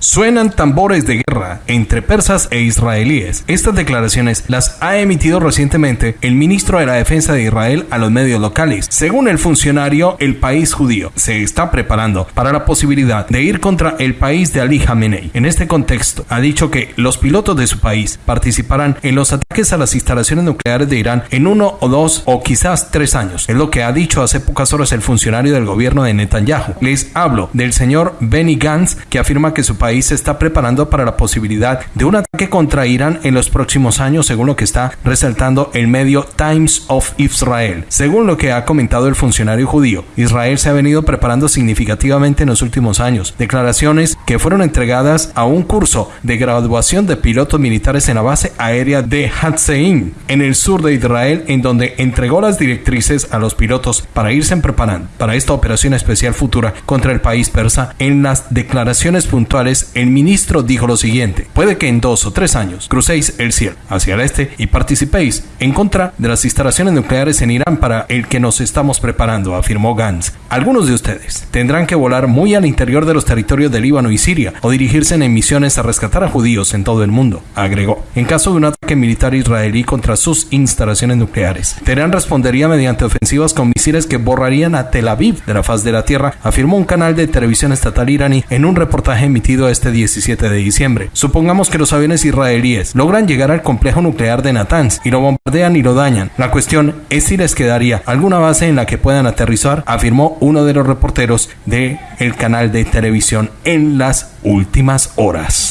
Suenan tambores de guerra entre persas e israelíes. Estas declaraciones las ha emitido recientemente el ministro de la Defensa de Israel a los medios locales. Según el funcionario, el país judío se está preparando para la posibilidad de ir contra el país de Ali Khamenei. En este contexto, ha dicho que los pilotos de su país participarán en los ataques a las instalaciones nucleares de Irán en uno o dos o quizás tres años. Es lo que ha dicho hace pocas horas el funcionario del gobierno de Netanyahu. Les hablo del señor Benny Gantz, que afirma que su país se está preparando para la posibilidad de un ataque contra Irán en los próximos años, según lo que está resaltando el medio Times of Israel. Según lo que ha comentado el funcionario judío, Israel se ha venido preparando significativamente en los últimos años. Declaraciones que fueron entregadas a un curso de graduación de pilotos militares en la base aérea de Hatzein, en el sur de Israel, en donde entregó las directrices a los pilotos para irse preparando para esta operación especial futura contra el país persa. En las declaraciones puntuales, el ministro dijo lo siguiente, puede que en dos o tres años crucéis el cielo hacia el este y participéis en contra de las instalaciones nucleares en Irán para el que nos estamos preparando, afirmó Gantz. Algunos de ustedes tendrán que volar muy al interior de los territorios de Líbano y Siria o dirigirse en misiones a rescatar a judíos en todo el mundo, agregó. En caso de un ataque militar israelí contra sus instalaciones nucleares, Teherán respondería mediante ofensivas con misiles que borrarían a Tel Aviv de la faz de la tierra, afirmó un canal de televisión estatal iraní en un reportaje emitido este 17 de diciembre. Supongamos que los aviones israelíes logran llegar al complejo nuclear de Natanz y lo bombardean y lo dañan. La cuestión es si les quedaría alguna base en la que puedan aterrizar, afirmó uno de los reporteros de el canal de televisión en las últimas horas.